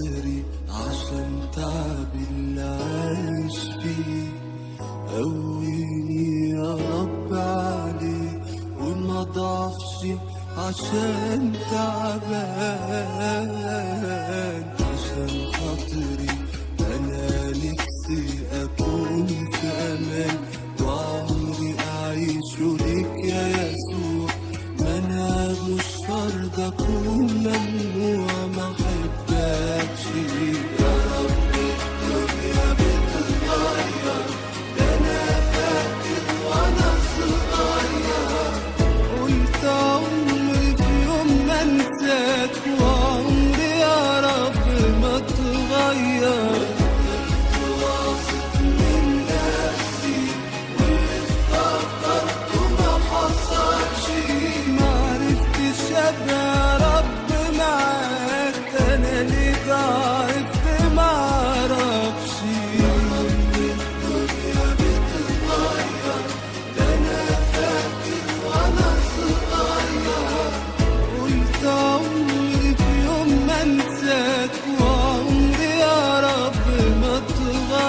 صدري عشان تعب اللي عايش فيه. قويني يا رب عليه وما ضعفش عشان تعبان.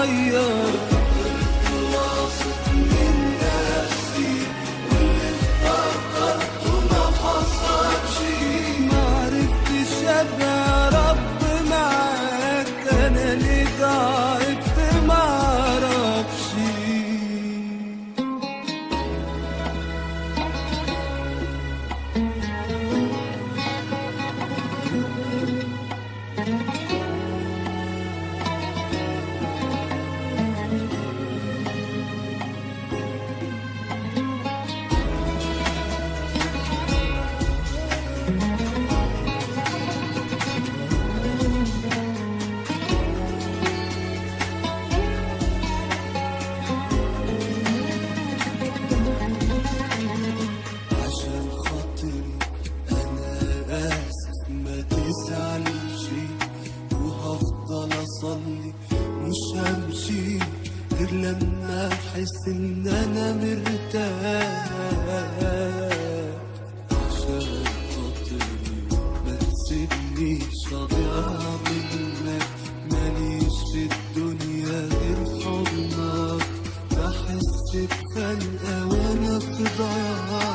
you're ويزعل وهفضل أصلي مش همشي غير لما أحس إن أنا مرتاح. عشان خاطري ما تسيبنيش اضيع منك. ماليش في الدنيا غير حضنك بحس بخنقه وأنا في ضياع.